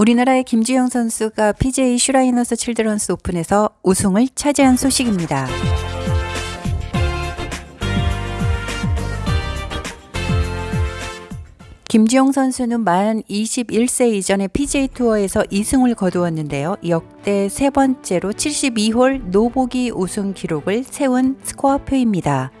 우리나라의 김주영 선수가 PJ 슈라이너스 칠드런스 오픈에서 우승을 차지한 소식입니다. 김지영 선수는 만 21세 이전에 PJ 투어에서 2승을 거두었는데요. 역대 세 번째로 72홀 노보기 우승 기록을 세운 스코어표입니다.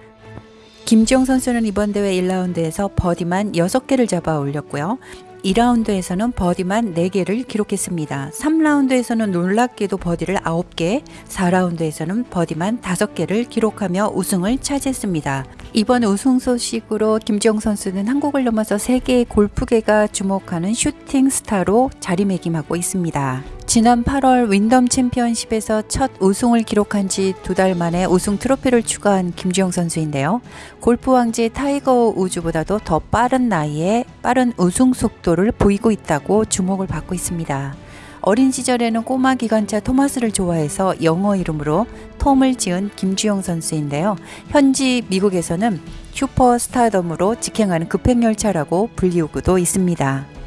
김지영 선수는 이번 대회 1라운드에서 버디만 6개를 잡아 올렸고요. 2라운드에서는 버디만 4개를 기록했습니다. 3라운드에서는 놀랍게도 버디를 9개, 4라운드에서는 버디만 5개를 기록하며 우승을 차지했습니다. 이번 우승 소식으로 김지영 선수는 한국을 넘어서 세계 골프계가 주목하는 슈팅 스타로 자리매김하고 있습니다. 지난 8월 윈덤 챔피언십에서 첫 우승을 기록한 지 두 달 만에 우승 트로피를 추가한 김주영 선수인데요. 골프 황제 타이거 우즈보다도 더 빠른 나이에 빠른 우승 속도를 보이고 있다고 주목을 받고 있습니다. 어린 시절에는 꼬마 기관차 토마스를 좋아해서 영어 이름으로 톰을 지은 김주형 선수인데요. 현지 미국에서는 superstardom으로 직행하는 급행열차라고 불리우고도 있습니다.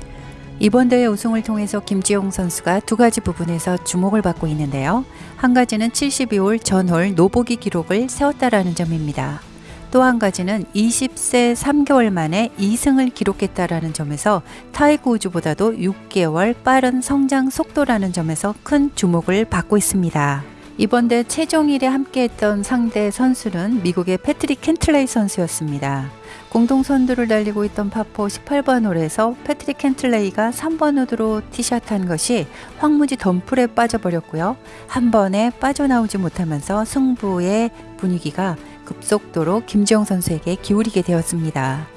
이번 대회 우승을 통해서 김주형 선수가 두 가지 부분에서 주목을 받고 있는데요. 한 가지는 72홀 전홀 노보기 기록을 세웠다라는 점입니다. 또 한 가지는 20세 3개월 만에 2승을 기록했다라는 점에서 타이거 우즈보다도 6개월 빠른 성장 속도라는 점에서 큰 주목을 받고 있습니다. 이번 대 최종일에 함께했던 상대 선수는 미국의 패트릭 켄틀레이 선수였습니다. 공동 선두를 달리고 있던 파포 18번 홀에서 패트릭 켄틀레이가 3번 우드로 티샷한 것이 황무지 덤불에 빠져버렸고요. 한 번에 빠져나오지 못하면서 승부의 분위기가 급속도로 김주형 선수에게 기울이게 되었습니다.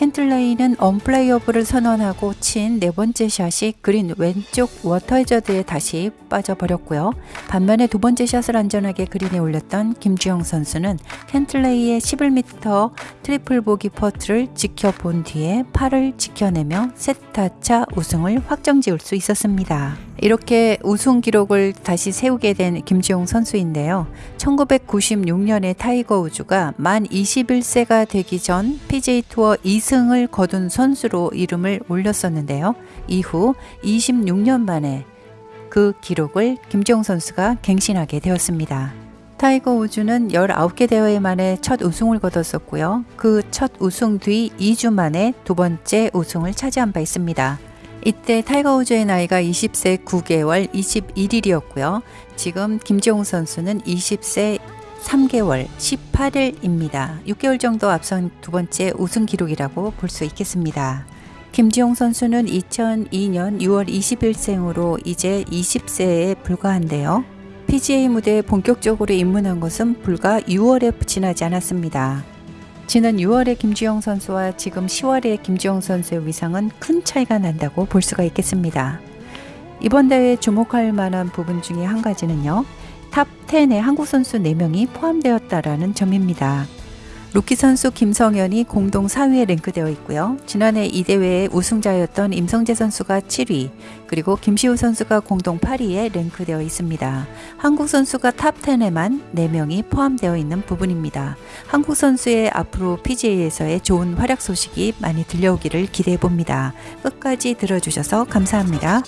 켄틀레이는 unplayable을 선언하고 친 네 번째 샷이 그린 왼쪽 워터 해저드에 다시 빠져버렸고요. 반면에 두 번째 샷을 안전하게 그린에 올렸던 김주형 선수는 켄틀레이의 11m 트리플 보기 퍼트를 지켜본 뒤에 파를 지켜내며 세 타 차 우승을 확정 지을 수 있었습니다. 이렇게 우승 기록을 다시 세우게 된 김주형 선수인데요. 1996년에 타이거 우즈가 만 21세가 되기 전 PGA 투어 2승 을 거둔 선수로 이름을 올렸었는데요. 이후 26년 만에 그 기록을 김주형 선수가 갱신하게 되었습니다. 타이거 우즈는 19개 대회 만에 첫 우승을 거뒀었고요. 그 첫 우승 뒤 2주 만에 두 번째 우승을 차지한 바 있습니다. 이때 타이거 우즈의 나이가 20세 9개월 21일이었고요. 지금 김지홍 선수는 20세 3개월 18일입니다. 6개월 정도 앞선 두 번째 우승 기록이라고 볼 수 있겠습니다. 김지용 선수는 2002년 6월 20일생으로 이제 20세에 불과한데요. PGA 무대에 본격적으로 입문한 것은 불과 6월에 지나지 않았습니다. 지난 6월의 김주영 선수와 지금 10월의 김주영 선수의 위상은 큰 차이가 난다고 볼 수가 있겠습니다. 이번 대회에 주목할 만한 부분 중에 한 가지는요. top 10에 한국 선수 4명이 포함되었다라는 점입니다. 루키 선수 김성현이 공동 4위에 랭크되어 있고요. 지난해 이 대회의 우승자였던 임성재 선수가 7위, 그리고 김시우 선수가 공동 8위에 랭크되어 있습니다. 한국 선수가 top 10에만 4명이 포함되어 있는 부분입니다. 한국 선수의 앞으로 PGA에서의 좋은 활약 소식이 많이 들려오기를 기대해 봅니다. 끝까지 들어주셔서 감사합니다.